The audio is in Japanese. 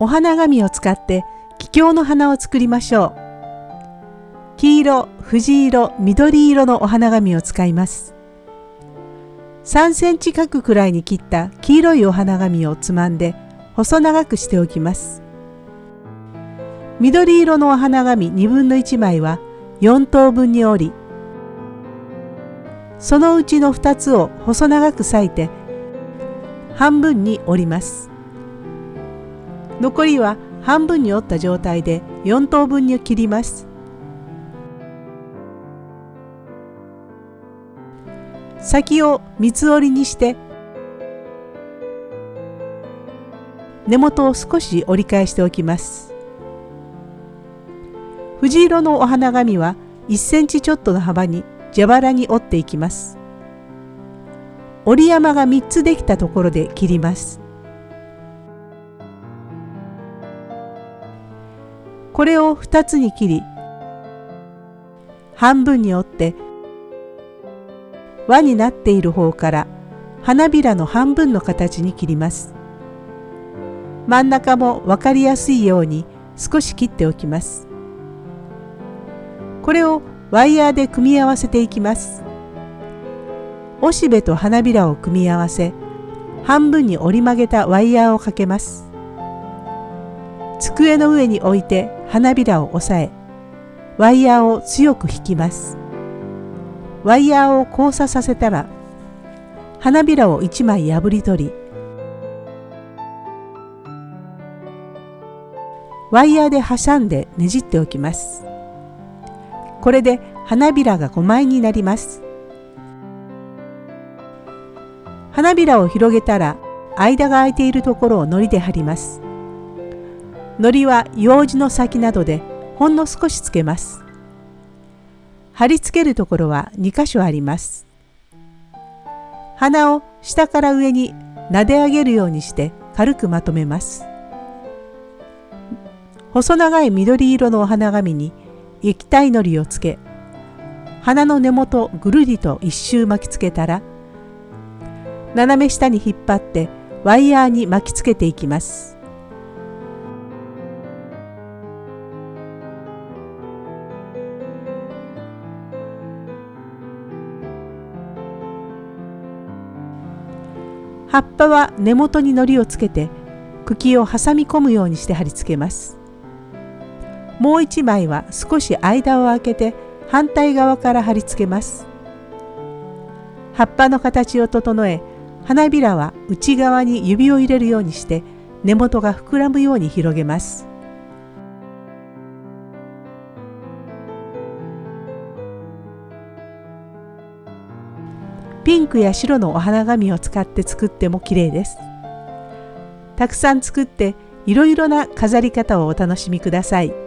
お花紙を使って気境の花を作りましょう。黄色、藤色、緑色のお花紙を使います。3センチ角くらいに切った黄色いお花紙をつまんで細長くしておきます。緑色のお花紙2分の1枚は4等分に折り、そのうちの2つを細長く裂いて半分に折ります。残りは半分に折った状態で4等分に切ります。先を三つ折りにして根元を少し折り返しておきます。藤色のお花紙は1センチちょっとの幅に蛇腹に折っていきます。折り山が3つできたところで切ります。これを2つに切り半分に折って輪になっている方から花びらの半分の形に切ります。真ん中も分かりやすいように少し切っておきます。これをワイヤーで組み合わせていきます。おしべと花びらを組み合わせ半分に折り曲げたワイヤーをかけます。机の上に置いて花びらを押さえワイヤーを強く引きます。ワイヤーを交差させたら花びらを1枚破り取りワイヤーで挟んでねじっておきます。これで花びらが5枚になります。花びらを広げたら間が空いているところを糊で貼ります。糊は楊枝の先などでほんの少しつけます貼り付けるところは2箇所あります。鼻を下から上に撫で上げるようにして軽くまとめます。細長い緑色のお花紙に液体のりをつけ、鼻の根元ぐるりと一周巻きつけたら、斜め下に引っ張ってワイヤーに巻きつけていきます。葉っぱは根元に糊をつけて茎を挟み込むようにして貼り付けます。もう一枚は少し間を空けて反対側から貼り付けます。葉っぱの形を整え花びらは内側に指を入れるようにして根元が膨らむように広げます。ピンクや白のお花紙を使って作っても綺麗です。たくさん作っていろいろな飾り方をお楽しみください。